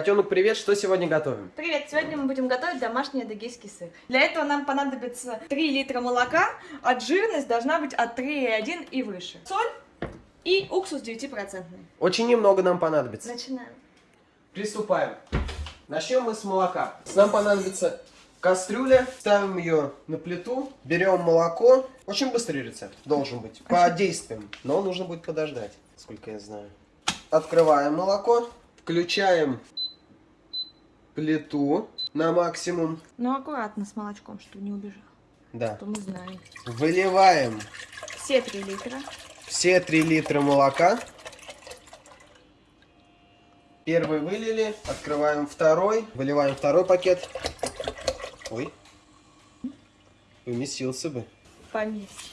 Котенок, привет! Что сегодня готовим? Привет! Сегодня мы будем готовить домашний адыгейский сыр. Для этого нам понадобится 3 литра молока, а жирность должна быть от 3,1 и выше. Соль и уксус 9%. Очень немного нам понадобится. Начинаем. Приступаем. Начнем мы с молока. Нам понадобится кастрюля, ставим ее на плиту, берем молоко. Очень быстрый рецепт должен быть, по действиям, но нужно будет подождать, сколько я знаю. Открываем молоко, включаем плиту на максимум. Но аккуратно с молочком, чтобы не убежал. Да. То мы знаем. Выливаем Все 3 литра. все 3 литра молока. Первый вылили, открываем второй, выливаем второй пакет. Ой, поместился бы. Поместится.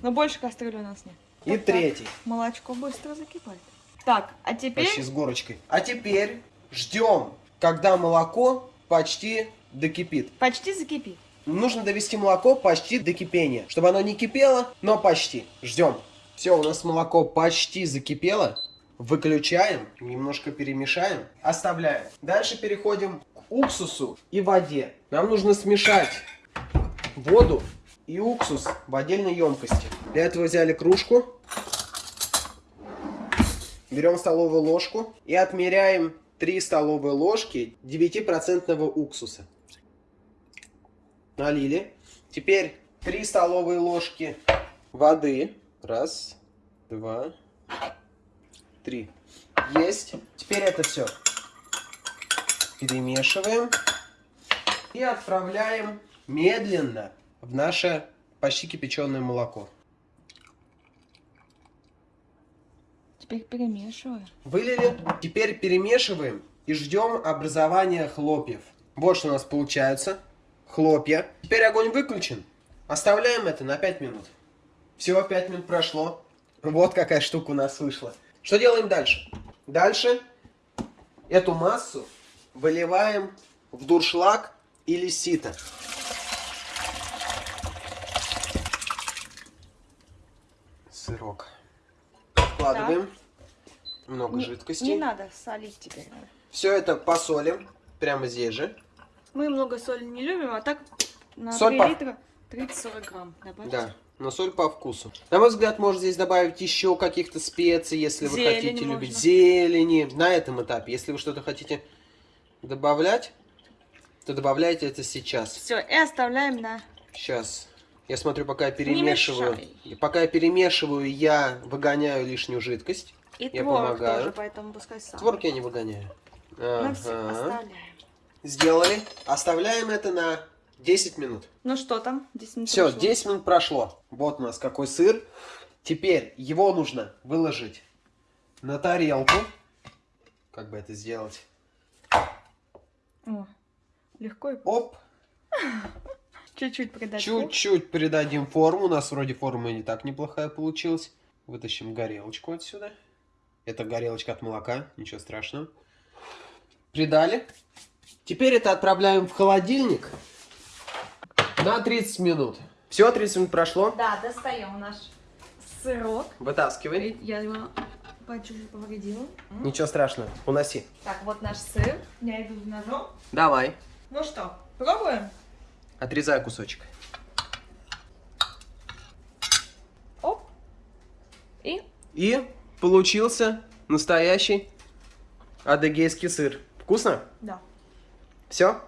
Но больше кастрюли у нас нет. И Так, так. третий, Молочко быстро закипает. Так, а теперь... почти с горочкой. А теперь ждем, когда молоко почти докипит. Почти закипит. Нужно довести молоко почти до кипения, чтобы оно не кипело, но почти. Ждем. Все, у нас молоко почти закипело. Выключаем, немножко перемешаем, оставляем. Дальше переходим к уксусу и воде. Нам нужно смешать воду и уксус в отдельной емкости. Для этого взяли кружку, берем столовую ложку и отмеряем 3 столовые ложки 9% уксуса. Налили. Теперь 3 столовые ложки воды. Раз, два, три. Есть. Теперь это все перемешиваем и отправляем медленно в наше почти кипяченое молоко. Теперь перемешиваю. Вылили. Теперь перемешиваем и ждем образования хлопьев. Вот что у нас получается. Хлопья. Теперь огонь выключен. Оставляем это на 5 минут. Всего 5 минут прошло. Вот какая штука у нас вышла. Что делаем дальше? Дальше эту массу выливаем в дуршлаг или сито. Сырок. Вкладываем. Много Не- жидкости. Не надо солить теперь. Все это посолим. Прямо здесь же. Мы много соли не любим, а так на Соль 3 по- литра 30-40 грамм добавить. Да. Но соль по вкусу. На мой взгляд, можно здесь добавить еще каких-то специй, если вы Зелени хотите можно. любить зелени. На этом этапе. Если вы что-то хотите добавлять, то добавляйте это сейчас. Все, и оставляем на... Сейчас. Я смотрю, пока я перемешиваю. мешай. Пока я перемешиваю, я выгоняю лишнюю жидкость. И Я творог помогаю. тоже, поэтому пускай сам. Творог я не выгоняю. Ну все, Ага. оставляем. Сделали. Оставляем это на 10 минут. Ну что там? 10 минут Все, прошло. 10 минут прошло. Вот у нас какой сыр. Теперь его нужно выложить на тарелку. Как бы это сделать? О, легко и Оп, чуть-чуть придать. чуть-чуть придадим форму. У нас вроде форма не так неплохая получилась. Вытащим горелочку отсюда. Это горелочка от молока, ничего страшного. Придали. Теперь это отправляем в холодильник на 30 минут. Все, 30 минут прошло. Да, достаем наш сырок. Вытаскивай. Я его чуть-чуть повредила. Ничего страшного, уноси. Так, вот наш сыр. Я иду с ножом. Давай, Ну что, пробуем? Отрезай кусочек. Оп. И И получился настоящий адыгейский сыр. Вкусно? да. Все?